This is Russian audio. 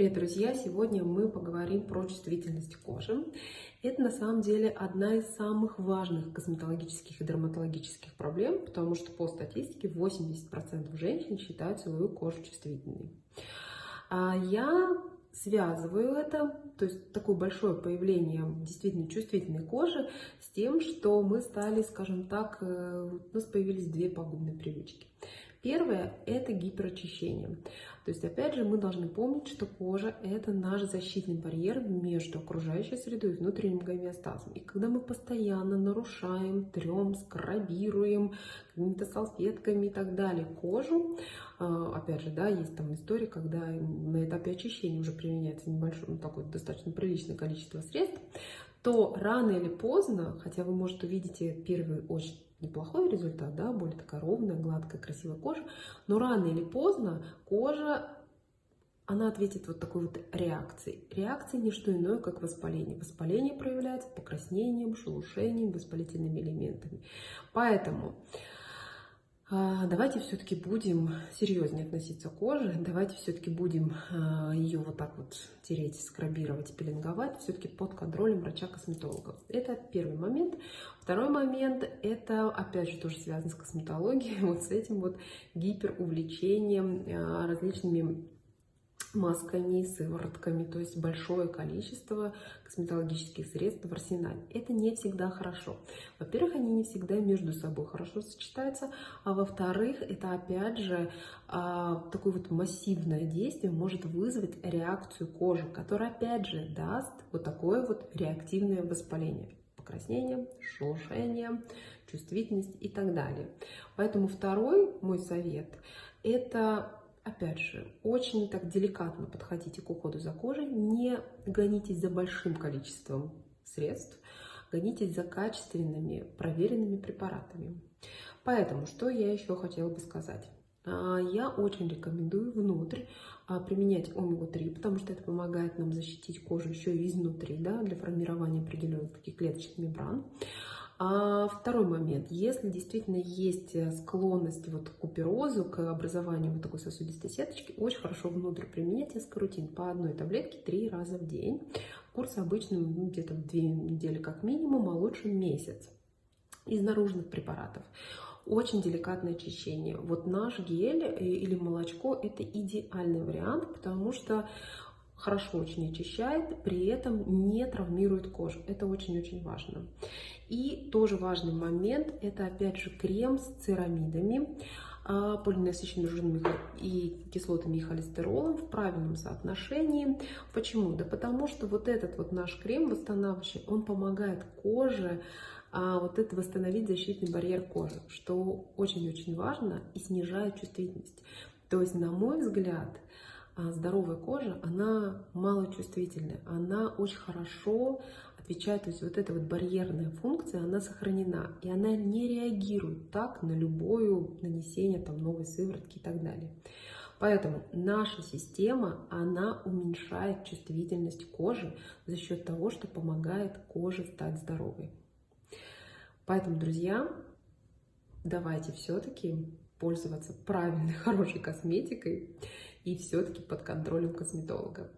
Привет, друзья! Сегодня мы поговорим про чувствительность кожи. Это на самом деле одна из самых важных косметологических и дерматологических проблем, потому что по статистике 80% женщин считают свою кожу чувствительной. А я связываю это, то есть такое большое появление действительно чувствительной кожи с тем, что мы стали, скажем так, э, у нас появились две пагубные привычки. Первое – это гиперочищение. То есть, опять же, мы должны помнить, что кожа – это наш защитный барьер между окружающей средой и внутренним гомеостазом. И когда мы постоянно нарушаем, трем, скрабируем какими-то салфетками и так далее кожу, а, опять же, да, есть там история, когда на этапе очищения уже применяется небольшое, ну, такое достаточно приличное количество средств, то рано или поздно, хотя вы, может, увидите первый очень неплохой результат, да, более такая ровная, гладкая, красивая кожа, но рано или поздно кожа она ответит вот такой вот реакцией. Реакция не что иное, как воспаление. Воспаление проявляется покраснением, шелушением, воспалительными элементами. Поэтому давайте все-таки будем серьезнее относиться к коже, давайте все-таки будем а, ее вот так вот тереть, скрабировать, пеленговать, все-таки под контролем врача-косметолога. Это первый момент. Второй момент, это опять же тоже связано с косметологией, вот с этим вот гиперувлечением а, различными масками, сыворотками, то есть большое количество косметологических средств в арсенале. Это не всегда хорошо. Во-первых, они не всегда между собой хорошо сочетаются, а во-вторых, это опять же а, такое вот массивное действие может вызвать реакцию кожи, которая опять же даст вот такое вот реактивное воспаление покраснение, шелушение, чувствительность и так далее. Поэтому второй мой совет – это опять же, очень так деликатно подходите к уходу за кожей, не гонитесь за большим количеством средств, гонитесь за качественными, проверенными препаратами. Поэтому, что я еще хотела бы сказать. А, я очень рекомендую внутрь а, применять омегу-3, потому что это помогает нам защитить кожу еще и изнутри, да, для формирования определенных таких клеточных мембран. А второй момент. Если действительно есть э, склонность вот к куперозу, к образованию вот такой сосудистой сеточки, очень хорошо внутрь применять эскарутин по одной таблетке три раза в день. Курс обычно ну, где-то две недели как минимум, а лучше месяц. Из наружных препаратов. Очень деликатное очищение. Вот наш гель э, или молочко – это идеальный вариант, потому что хорошо очень очищает, при этом не травмирует кожу. Это очень-очень важно. И тоже важный момент, это опять же крем с церамидами, а, полиненасыщенными жирными и кислотами и холестеролом в правильном соотношении. Почему? Да потому что вот этот вот наш крем восстанавливающий, он помогает коже а, вот это восстановить защитный барьер кожи, что очень-очень важно и снижает чувствительность. То есть, на мой взгляд, здоровая кожа, она малочувствительная, она очень хорошо отвечает, то есть вот эта вот барьерная функция, она сохранена, и она не реагирует так на любое нанесение там новой сыворотки и так далее. Поэтому наша система, она уменьшает чувствительность кожи за счет того, что помогает коже стать здоровой. Поэтому, друзья, давайте все-таки пользоваться правильной, хорошей косметикой и все-таки под контролем косметолога.